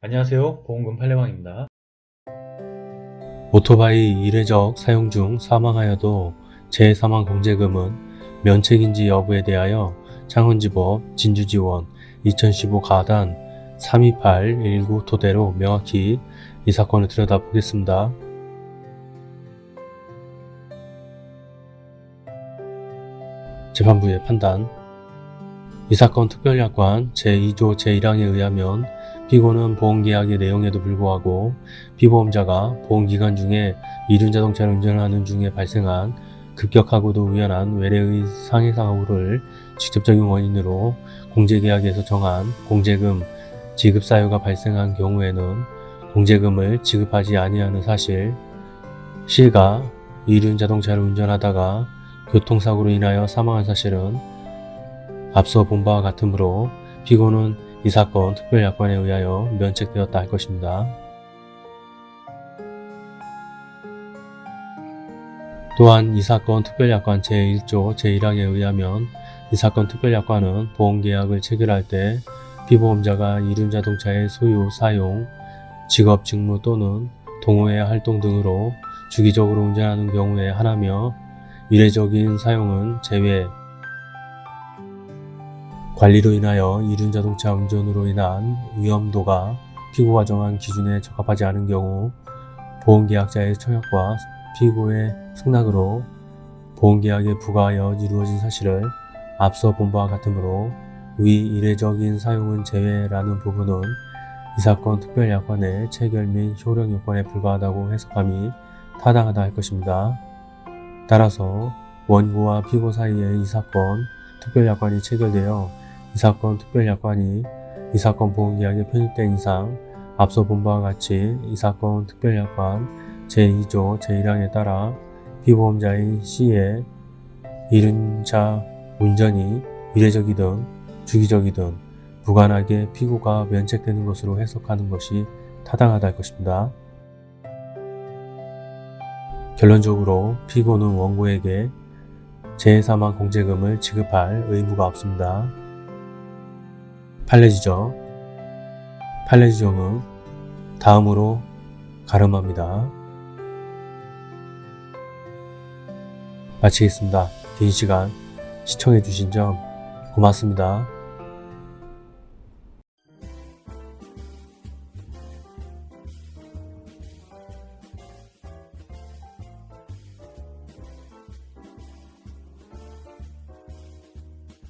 안녕하세요 보험금 팔례방입니다. 오토바이 이례적 사용 중 사망하여도 재사망 공제금은 면책인지 여부에 대하여 창원지법 진주지원 2015 가단 32819 토대로 명확히 이 사건을 들여다보겠습니다. 재판부의 판단 이 사건 특별약관 제2조 제1항에 의하면 피고는 보험계약의 내용에도 불구하고 피보험자가 보험기간 중에 이륜자동차를 운전하는 중에 발생한 급격하고도 우연한 외래의 상해사고를 직접적인 원인으로 공제계약에서 정한 공제금 지급 사유가 발생한 경우에는 공제금을 지급하지 아니하는 사실 시가 이륜자동차를 운전하다가 교통사고로 인하여 사망한 사실은 앞서 본 바와 같으므로 피고는 이 사건 특별약관에 의하여 면책되었다 할 것입니다. 또한 이 사건 특별약관 제1조 제1항에 의하면 이 사건 특별약관은 보험계약을 체결할 때 피보험자가 이륜자동차의 소유, 사용, 직업, 직무 또는 동호회 활동 등으로 주기적으로 운전하는 경우에 하나며 이례적인 사용은 제외 관리로 인하여 이륜자동차 운전으로 인한 위험도가 피고가 정한 기준에 적합하지 않은 경우 보험계약자의 청약과 피고의 승낙으로 보험계약에 부과하여 이루어진 사실을 앞서 본 바와 같으므로 위 이례적인 사용은 제외라는 부분은 이 사건 특별약관의 체결 및 효력 요건에 불과하다고 해석함이 타당하다 할 것입니다. 따라서 원고와 피고 사이에 이 사건 특별약관이 체결되어 이 사건 특별약관이 이 사건 보험계약에 편입된 이상 앞서 본 바와 같이 이 사건 특별약관 제2조 제1항에 따라 피보험자인 C의 이륜차 운전이 이례적이든 주기적이든 무관하게 피고가 면책되는 것으로 해석하는 것이 타당하다 할 것입니다. 결론적으로 피고는 원고에게 재해사망 공제금을 지급할 의무가 없습니다. 판례지정 판례지정은 다음으로 가름합니다. 마치겠습니다. 긴 시간 시청해주신 점 고맙습니다.